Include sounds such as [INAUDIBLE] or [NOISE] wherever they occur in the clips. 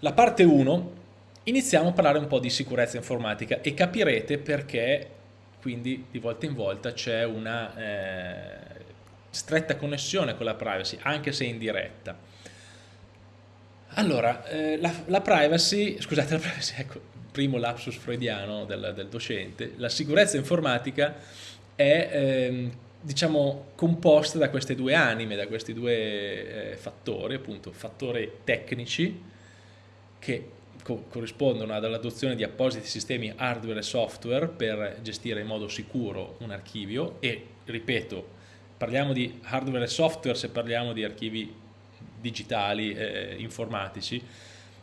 la parte 1 iniziamo a parlare un po' di sicurezza informatica e capirete perché quindi di volta in volta c'è una eh, stretta connessione con la privacy, anche se indiretta. Allora, eh, la, la, privacy, scusate, la privacy, ecco, primo lapsus freudiano del, del docente, la sicurezza informatica è eh, diciamo composta da queste due anime, da questi due eh, fattori, appunto fattori tecnici che co corrispondono all'adozione di appositi sistemi hardware e software per gestire in modo sicuro un archivio e, ripeto, parliamo di hardware e software se parliamo di archivi digitali, eh, informatici,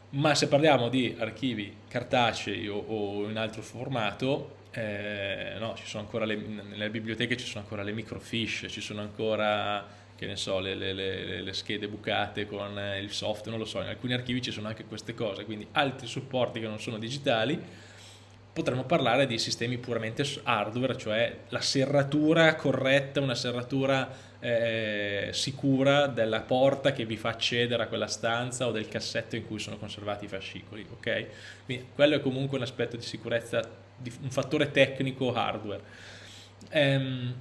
ma se parliamo di archivi cartacei o, o in altro formato, eh, no, le, nelle biblioteche ci sono ancora le microfiche, ci sono ancora che ne so, le, le, le, le, schede bucate con il software, non lo so, in alcuni archivi ci sono anche queste cose, quindi altri supporti che non sono digitali, potremmo parlare di sistemi puramente hardware, cioè la serratura corretta, una serratura eh, sicura della porta che vi fa accedere a quella stanza o del cassetto in cui sono conservati i fascicoli, ok? Quindi quello è comunque un aspetto di sicurezza, un fattore tecnico hardware. Ehm,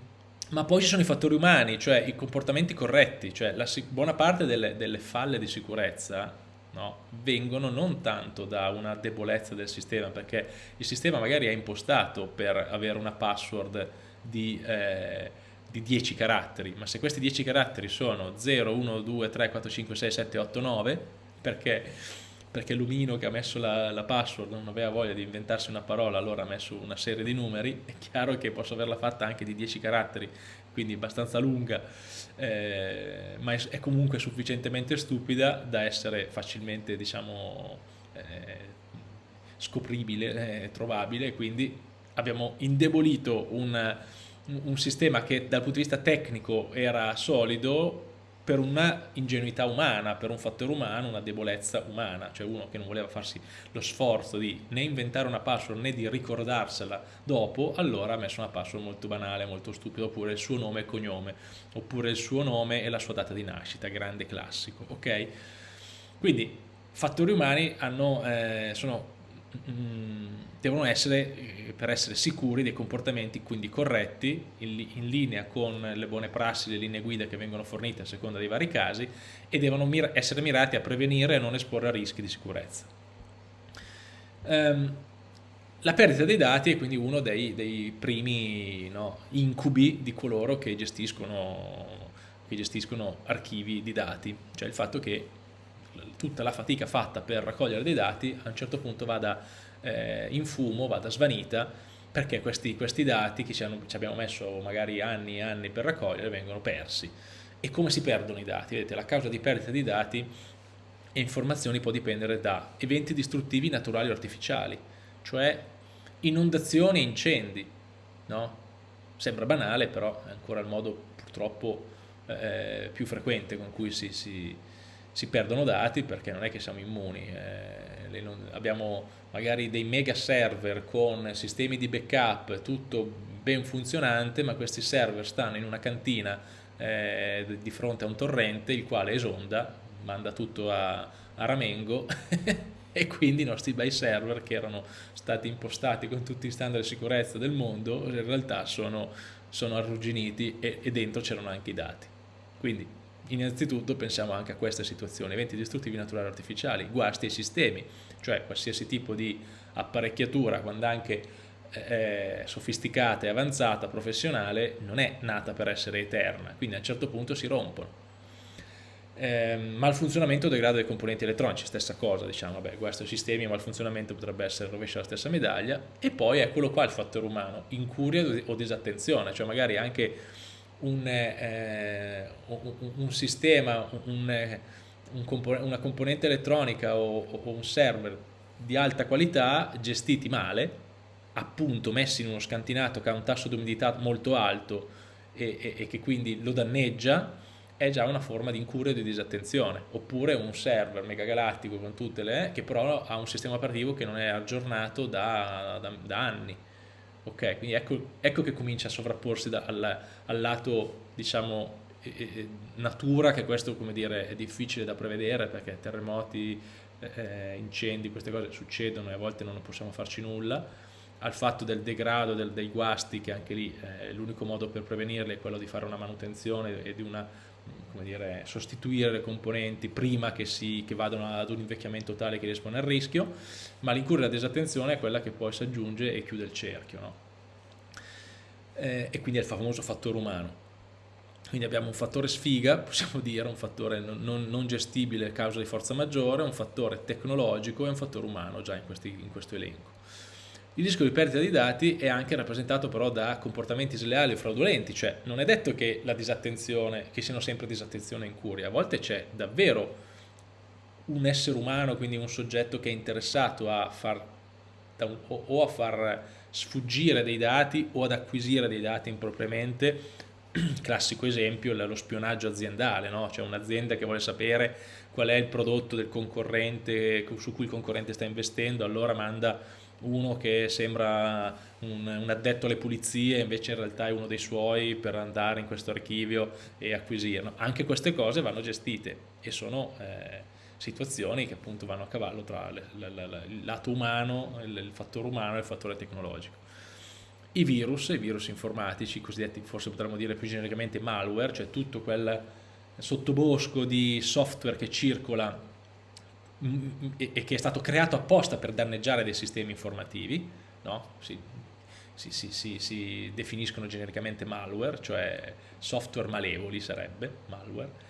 ma poi ci sono i fattori umani, cioè i comportamenti corretti, cioè la, buona parte delle, delle, falle di sicurezza no, vengono non tanto da una debolezza del sistema, perché il sistema magari è impostato per avere una password di, eh, di 10 caratteri, ma se questi 10 caratteri sono 0, 1, 2, 3, 4, 5, 6, 7, 8, 9, perché perché Lumino che ha messo la, la, password non aveva voglia di inventarsi una parola, allora ha messo una serie di numeri, è chiaro che posso averla fatta anche di 10 caratteri, quindi abbastanza lunga, eh, ma è, è, comunque sufficientemente stupida da essere facilmente, diciamo, eh, scopribile, eh, trovabile, quindi abbiamo indebolito un, un sistema che dal punto di vista tecnico era solido, per una ingenuità umana, per un fattore umano, una debolezza umana, cioè uno che non voleva farsi lo sforzo di né inventare una password né di ricordarsela dopo, allora ha messo una password molto banale, molto stupida, oppure il suo nome e cognome, oppure il suo nome e la sua data di nascita, grande classico, ok? Quindi fattori umani hanno, eh, sono devono essere, eh, per essere sicuri, dei comportamenti quindi corretti, in, in, linea con le buone prassi, le linee guida che vengono fornite a seconda dei vari casi e devono essere mirati a prevenire e non esporre a rischi di sicurezza. Um, la perdita dei dati è quindi uno dei, dei primi no, incubi di coloro che gestiscono, che gestiscono archivi di dati, cioè il fatto che tutta la fatica fatta per raccogliere dei dati a un certo punto vada eh, in fumo, vada svanita perché questi, questi dati che ci, hanno, ci, abbiamo messo magari anni e anni per raccogliere vengono persi. E come si perdono i dati? Vedete, la causa di perdita di dati e informazioni può dipendere da eventi distruttivi naturali o artificiali, cioè inondazioni e incendi. No? Sembra banale, però è ancora il modo purtroppo eh, più frequente con cui si, si, si perdono dati perché non è che siamo immuni, eh, abbiamo magari dei mega server con sistemi di backup, tutto ben funzionante, ma questi server stanno in una cantina eh, di fronte a un torrente il quale esonda, manda tutto a, a ramengo [LAUGHS] e quindi i nostri bei server che erano stati impostati con tutti i standard di sicurezza del mondo in realtà sono, sono arrugginiti e, e dentro c'erano anche i dati. Quindi Innanzitutto pensiamo anche a queste situazioni, eventi distruttivi naturali artificiali, guasti ai sistemi, cioè qualsiasi tipo di apparecchiatura, quando anche eh, sofisticata e avanzata, professionale, non è nata per essere eterna, quindi a un certo punto si rompono. Eh, malfunzionamento del grado dei componenti elettronici, stessa cosa, diciamo, beh, guasti ai sistemi malfunzionamento potrebbe essere rovescia la stessa medaglia, e poi eccolo qua il fattore umano, incuria o disattenzione, cioè magari anche un, eh, un, sistema, un, compon una componente elettronica o, o, un server di alta qualità gestiti male, appunto messi in uno scantinato che ha un tasso di umidità molto alto e, e, e che quindi lo danneggia, è già una forma di incuria e di disattenzione, oppure un server megagalattico con tutte le che però ha un sistema operativo che non è aggiornato da, da, da anni Ok, quindi ecco, ecco che comincia a sovrapporsi da, al, al, lato, diciamo, eh, natura, che questo, come dire, è difficile da prevedere perché terremoti, eh, incendi, queste cose succedono e a volte non possiamo farci nulla, al fatto del degrado, del, dei guasti, che anche lì eh, l'unico modo per prevenirli è quello di fare una manutenzione e di una, dire, sostituire le componenti prima che, si, che vadano ad un invecchiamento tale che riescono al rischio, ma l'incurre la disattenzione è quella che poi si aggiunge e chiude il cerchio. No? Eh, e quindi è il famoso fattore umano. Quindi abbiamo un fattore sfiga, [LAUGHS] possiamo dire, un fattore non, non gestibile a causa di forza maggiore, un fattore tecnologico e un fattore umano già in, questi, in questo elenco. Il rischio di perdita di dati è anche rappresentato però da comportamenti sleali o fraudolenti, cioè non è detto che la disattenzione, che siano sempre disattenzione e incuria, a volte c'è davvero un essere umano, quindi un soggetto che è interessato a far, o a far sfuggire dei dati o ad acquisire dei dati impropriamente, [CLEARS THROAT] classico esempio lo spionaggio aziendale, no? cioè un'azienda che vuole sapere qual è il prodotto del concorrente su cui il concorrente sta investendo, allora manda uno che sembra un, un, addetto alle pulizie invece in realtà è uno dei suoi per andare in questo archivio e acquisirlo. Anche queste cose vanno gestite e sono eh, situazioni che appunto vanno a cavallo tra le, le, le, il lato umano, il, il fattore umano e il fattore tecnologico. I virus, i virus informatici, cosiddetti forse potremmo dire più genericamente malware, cioè tutto quel sottobosco di software che circola e che è stato creato apposta per danneggiare dei sistemi informativi, no? si, si, si, si, definiscono genericamente malware, cioè software malevoli sarebbe malware,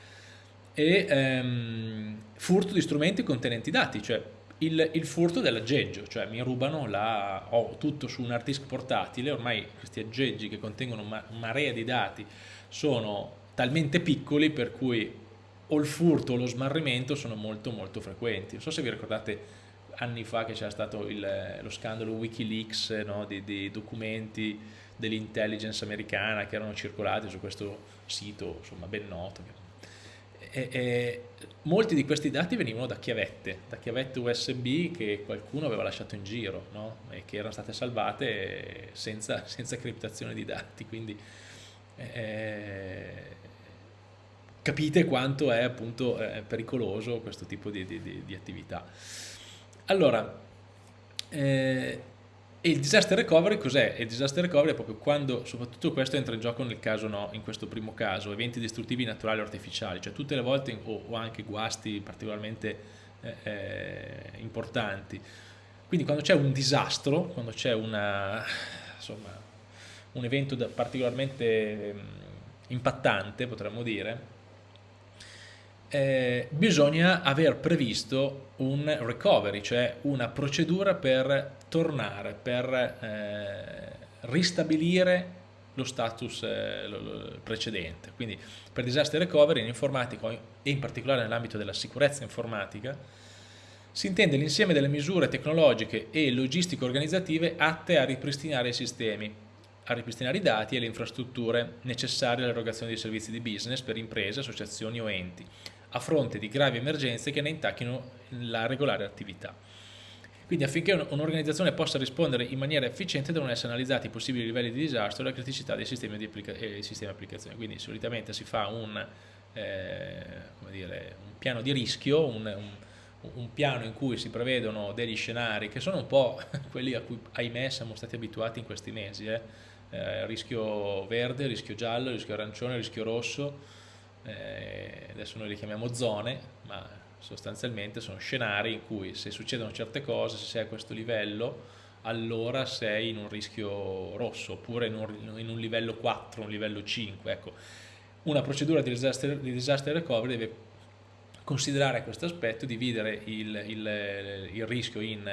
e ehm, furto di strumenti contenenti dati, cioè il, il furto dell'aggeggio, cioè mi rubano la, ho tutto su un hard disk portatile, ormai questi aggeggi che contengono una marea di dati sono talmente piccoli per cui o il furto o lo smarrimento sono molto molto frequenti. Non so se vi ricordate anni fa che c'era stato il, lo scandalo Wikileaks no, di, di, documenti dell'intelligence americana che erano circolati su questo sito insomma, ben noto. E, e, molti di questi dati venivano da chiavette, da chiavette USB che qualcuno aveva lasciato in giro no? e che erano state salvate senza, senza criptazione di dati. Quindi, eh, capite quanto è appunto eh, pericoloso questo tipo di, di, di attività. Allora, eh, il disaster recovery cos'è? Il disaster recovery è proprio quando, soprattutto questo entra in gioco nel caso no, in questo primo caso, eventi distruttivi naturali o artificiali, cioè tutte le volte o, o anche guasti particolarmente eh, eh importanti. Quindi quando c'è un disastro, quando c'è un evento particolarmente mh, impattante, potremmo dire, eh, bisogna aver previsto un recovery, cioè una procedura per tornare, per eh, ristabilire lo status eh, precedente. Quindi per disaster recovery in informatica e in particolare nell'ambito della sicurezza informatica si intende l'insieme delle misure tecnologiche e logistico-organizzative atte a ripristinare i sistemi, a ripristinare i dati e le infrastrutture necessarie all'erogazione di servizi di business per imprese, associazioni o enti, a fronte di gravi emergenze che ne intacchino la regolare attività. Quindi affinché un'organizzazione possa rispondere in maniera efficiente devono essere analizzati i possibili livelli di disastro e la criticità dei sistemi di applica sistemi applicazione. Quindi solitamente si fa un, eh, dire, un piano di rischio, un, un, un, piano in cui si prevedono degli scenari che sono un po' [LAUGHS] quelli a cui ahimè siamo stati abituati in questi mesi. Eh. Eh, rischio verde, rischio giallo, rischio arancione, rischio rosso, eh, adesso noi li chiamiamo zone, ma sostanzialmente sono scenari in cui se succedono certe cose, se sei a questo livello, allora sei in un rischio rosso, oppure in un, in un livello 4, un livello 5. Ecco, una procedura di disaster, di disaster recovery deve considerare questo aspetto, dividere il, il, il rischio in,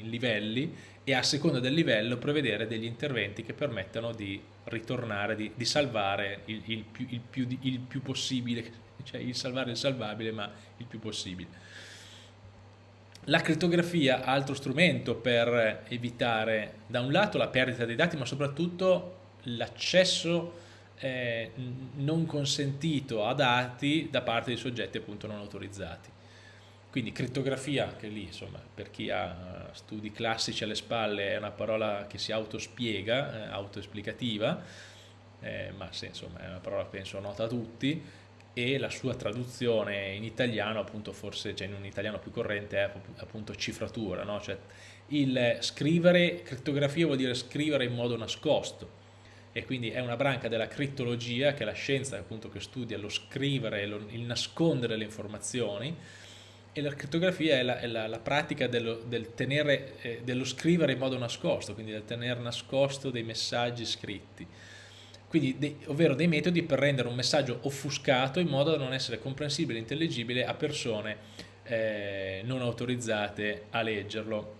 in livelli e a seconda del livello prevedere degli interventi che permettano di ritornare, di, di salvare il, il, più, il, più, il, più, possibile, [LAUGHS] cioè il salvare il salvabile ma il più possibile. La crittografia, altro strumento per evitare da un lato la perdita dei dati ma soprattutto l'accesso eh, non consentito a dati da parte di soggetti appunto non autorizzati. Quindi crittografia, che lì insomma per chi ha studi classici alle spalle è una parola che si autospiega, eh, autoesplicativa, eh, ma se, insomma è una parola penso nota a tutti, e la sua traduzione in italiano, appunto forse cioè in un italiano più corrente, è appunto cifratura, no? cioè il scrivere, crittografia vuol dire scrivere in modo nascosto e quindi è una branca della crittologia che è la scienza appunto che studia lo scrivere, il nascondere le informazioni e la crittografia è la, è la, la pratica dello, del tenere, eh, dello scrivere in modo nascosto, quindi del tenere nascosto dei messaggi scritti quindi de, ovvero dei metodi per rendere un messaggio offuscato in modo da non essere comprensibile e intelligibile a persone eh, non autorizzate a leggerlo.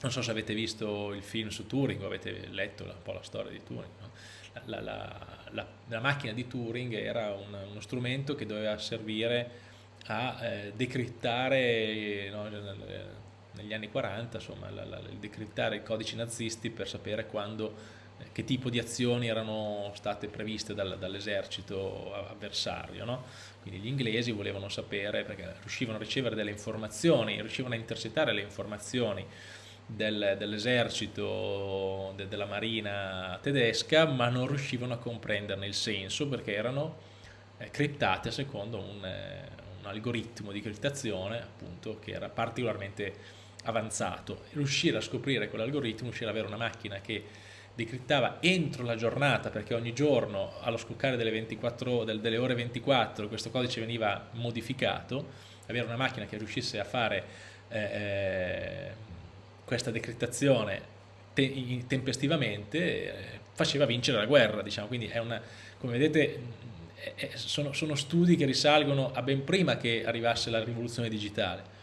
Non so se avete visto il film su Turing o avete letto un po' la storia di Turing. No? La, la, la, la, macchina di Turing era un, uno strumento che doveva servire a eh, decrittare no, negli anni 40, insomma, decrittare i codici nazisti per sapere quando che tipo di azioni erano state previste dal, dall'esercito avversario. No? Quindi gli inglesi volevano sapere, perché riuscivano a ricevere delle informazioni, riuscivano a intercettare le informazioni del, dell'esercito, de, della marina tedesca, ma non riuscivano a comprenderne il senso perché erano eh, criptate secondo un, eh, un algoritmo di criptazione appunto, che era particolarmente avanzato. Riuscire a scoprire quell'algoritmo, riuscire ad avere una macchina che decrittava entro la giornata perché ogni giorno allo scoccare delle, 24, delle ore 24 questo codice veniva modificato, avere una macchina che riuscisse a fare eh, eh questa decrittazione te tempestivamente eh, faceva vincere la guerra, diciamo. quindi è una, come vedete sono, sono studi che risalgono a ben prima che arrivasse la rivoluzione digitale.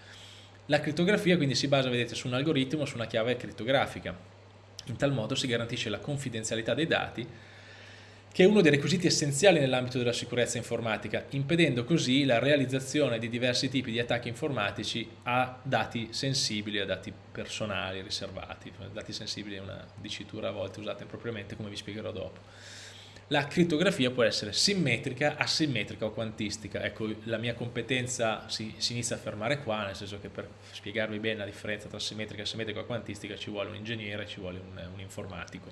La crittografia quindi si basa, vedete, su un algoritmo, su una chiave crittografica in tal modo si garantisce la confidenzialità dei dati, che è uno dei requisiti essenziali nell'ambito della sicurezza informatica, impedendo così la realizzazione di diversi tipi di attacchi informatici a dati sensibili, a dati personali riservati. Dati sensibili è una dicitura a volte usata impropriamente, come vi spiegherò dopo. La crittografia può essere simmetrica, asimmetrica o quantistica. Ecco, la mia competenza si, si, inizia a fermare qua, nel senso che per spiegarvi bene la differenza tra simmetrica, asimmetrica e quantistica ci vuole un ingegnere, ci vuole un, un informatico.